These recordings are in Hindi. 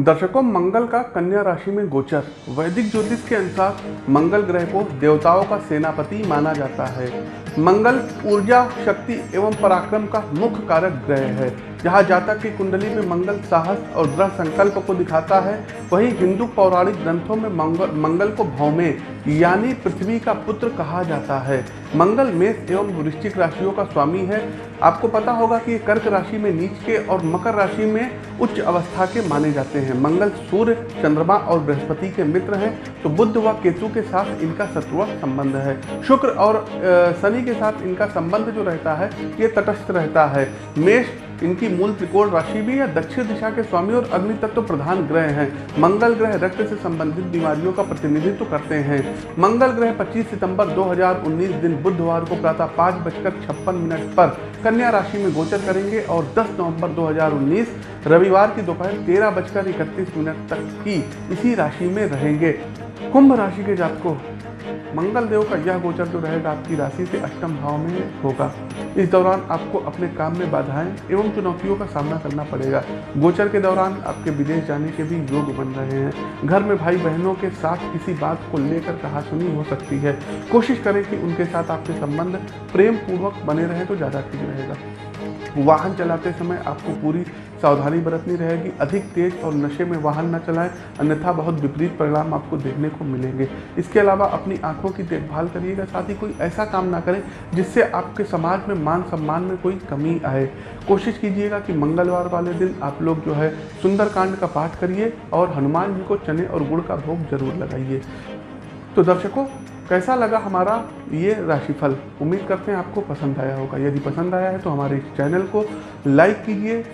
दर्शकों, मंगल का कन्या राशि में गोचर। वैदिक ज्योतिष के अनुसार मंगल ग्रह को देवताओं का सेनापति माना जाता है। मंगल ऊर्जा, शक्ति एवं पराक्रम का मुख्य कारक ग्रह है। जहाँ जातक की कुंडली में मंगल साहस और दृढ़ संकल्प को दिखाता है, वहीं हिंदू पौराणिक ग्रंथों में मंगल मंगल को भौमे, यानी पृथ्वी का पुत्र कहा जाता है। मंगल मेष एवं वृश्चिक राशियों का स्वामी है। आपको पता होगा कि कर्क राशि में नीच के और मकर राशि में उच्च अवस्था के माने जाते हैं। मंगल सूर्य, चंद्रमा और बृहस्पति के मित्र हैं तो बुद्ध व केतु के साथ इनका शत्रुआ संबंध है। शुक्र और शनि के साथ इनका संबंध जो रहता है, ये तटस्थ रहता है। मेष इनकी मूल त्रिकोण राशि भी है, दक्षिण दिशा के स्वामी और अग्नि तत्व प्रधान ग्रह हैं। मंगल ग्रह रक्त से संबंधित बीमारियों का प्रतिनिधित्व करते हैं। मंगल ग्रह 25 सितंबर 2019 दिन बुधवार को प्रातः पाँच बजकर छप्पन मिनट पर कन्या राशि में गोचर करेंगे और 10 नवंबर 2019 रविवार की दोपहर तेरह बजकर इकतीस मिनट तक की इसी राशि में रहेंगे। कुंभ राशि के जातकों मंगल देव का यह गोचर जो रहेगा आपकी राशि से अष्टम भाव में होगा। इस दौरान आपको अपने काम में बाधाएँ एवं चुनौतियों का सामना करना पड़ेगा। गोचर के दौरान आपके विदेश जाने के भी योग बन रहे हैं। घर में भाई बहनों के साथ किसी बात को लेकर कहा सुनी हो सकती है। कोशिश करें कि उनके साथ आपके संबंध प्रेम पूर्वक बने रहे तो ज़्यादा ठीक रहेगा। वाहन चलाते समय आपको पूरी सावधानी बरतनी रहेगी। अधिक तेज और नशे में वाहन न चलाएँ, अन्यथा बहुत विपरीत परिणाम आपको देखने को मिलेंगे। इसके अलावा अपनी आँखों की देखभाल करिएगा, साथ ही कोई ऐसा काम ना करें जिससे आपके समाज में मान सम्मान में कोई कमी आए। कोशिश कीजिएगा कि मंगलवार वाले दिन आप लोग जो है सुंदरकांड का पाठ करिए और हनुमान जी को चने और गुड़ का भोग ज़रूर लगाइए। तो दर्शकों, कैसा लगा हमारा ये राशिफल? उम्मीद करते हैं आपको पसंद आया होगा। यदि पसंद आया है तो हमारे इस चैनल को लाइक कीजिए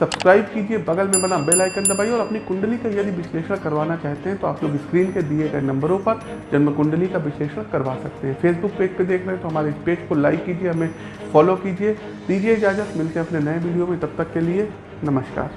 सब्सक्राइब कीजिए, बगल में बना बेल आइकन दबाइए और अपनी कुंडली का यदि विश्लेषण करवाना चाहते हैं तो आप लोग स्क्रीन के दिए गए नंबरों पर जन्म कुंडली का विश्लेषण करवा सकते हैं। फेसबुक पेज पे देख रहे हैं तो हमारे इस पेज को लाइक कीजिए, हमें फॉलो कीजिए। दीजिए इजाज़त, मिलते हैं अपने नए वीडियो में, तब तक के लिए नमस्कार।